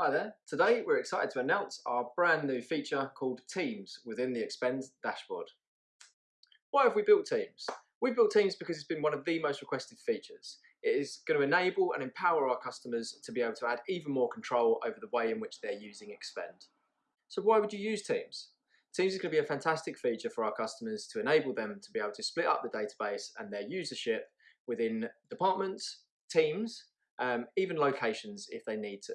Hi there. Today we're excited to announce our brand new feature called Teams within the Expend dashboard. Why have we built Teams? We built Teams because it's been one of the most requested features. It is going to enable and empower our customers to be able to add even more control over the way in which they're using Expend. So why would you use Teams? Teams is going to be a fantastic feature for our customers to enable them to be able to split up the database and their usership within departments, teams, um, even locations if they need to.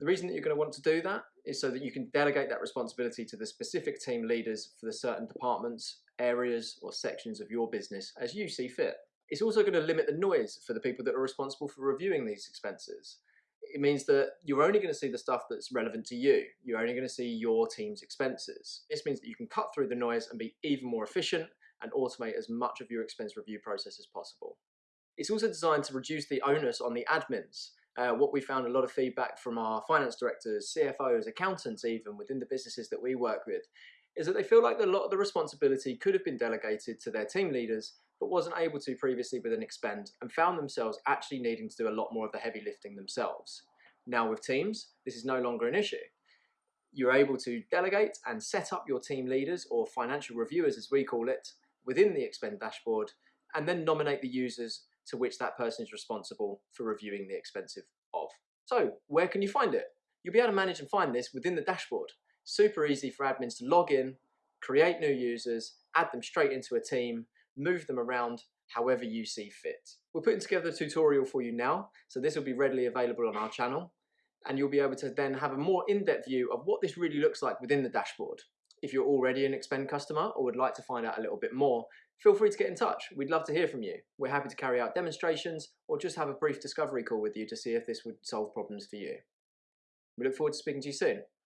The reason that you're going to want to do that is so that you can delegate that responsibility to the specific team leaders for the certain departments, areas or sections of your business as you see fit. It's also going to limit the noise for the people that are responsible for reviewing these expenses. It means that you're only going to see the stuff that's relevant to you. You're only going to see your team's expenses. This means that you can cut through the noise and be even more efficient and automate as much of your expense review process as possible. It's also designed to reduce the onus on the admins uh, what we found a lot of feedback from our finance directors, CFOs, accountants even within the businesses that we work with, is that they feel like a lot of the responsibility could have been delegated to their team leaders but wasn't able to previously with an expend and found themselves actually needing to do a lot more of the heavy lifting themselves. Now with teams, this is no longer an issue. You're able to delegate and set up your team leaders or financial reviewers as we call it within the Expend dashboard and then nominate the users to which that person is responsible for reviewing the expensive of. So where can you find it? You'll be able to manage and find this within the dashboard. Super easy for admins to log in, create new users, add them straight into a team, move them around however you see fit. We're putting together a tutorial for you now, so this will be readily available on our channel, and you'll be able to then have a more in-depth view of what this really looks like within the dashboard. If you're already an Expend customer or would like to find out a little bit more, feel free to get in touch. We'd love to hear from you. We're happy to carry out demonstrations or just have a brief discovery call with you to see if this would solve problems for you. We look forward to speaking to you soon.